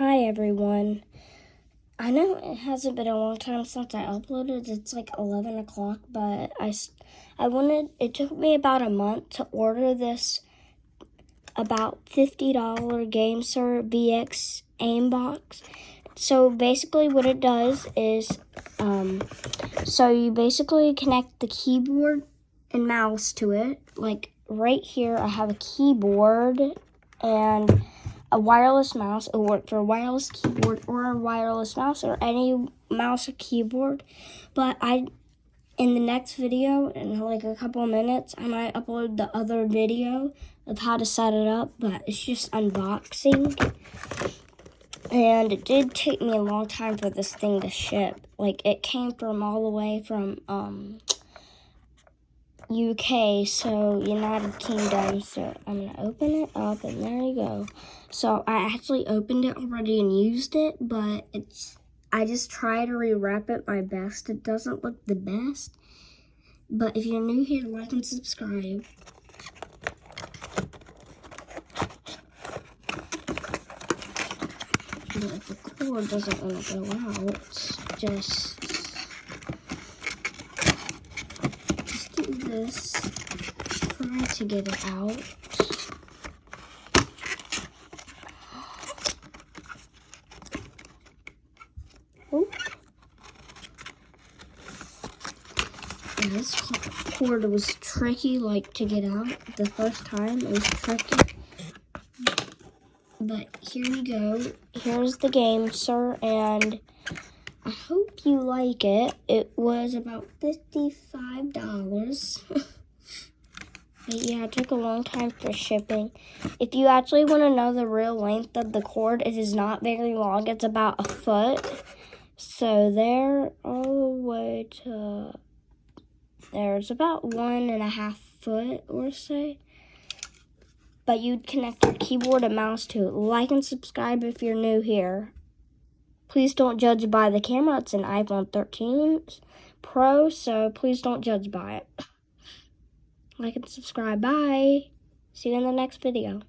Hi everyone. I know it hasn't been a long time since I uploaded. It's like 11 o'clock, but I, I wanted, it took me about a month to order this about $50 GameSir VX aimbox. So basically what it does is, um, so you basically connect the keyboard and mouse to it. Like right here, I have a keyboard and a wireless mouse. It'll work for a wireless keyboard or a wireless mouse or any mouse or keyboard. But I, in the next video, in like a couple minutes, I might upload the other video of how to set it up. But it's just unboxing. And it did take me a long time for this thing to ship. Like, it came from all the way from, um, UK, so United Kingdom. So I'm gonna open it up and there you go. So I actually opened it already and used it, but it's, I just try to rewrap it my best. It doesn't look the best, but if you're new here, like and subscribe. But if the cord doesn't want to go out, just this, try to get it out. Oh. And this cord was tricky, like, to get out the first time. It was tricky. But here you go. Here's the GameSir, and I hope you like it. It was about $55. but yeah, it took a long time for shipping. If you actually want to know the real length of the cord, it is not very long. It's about a foot. So there, all the way to there's about one and a half foot or so. But you'd connect your keyboard and mouse to it. Like and subscribe if you're new here. Please don't judge by the camera. It's an iPhone 13 Pro, so please don't judge by it. Like and subscribe. Bye. See you in the next video.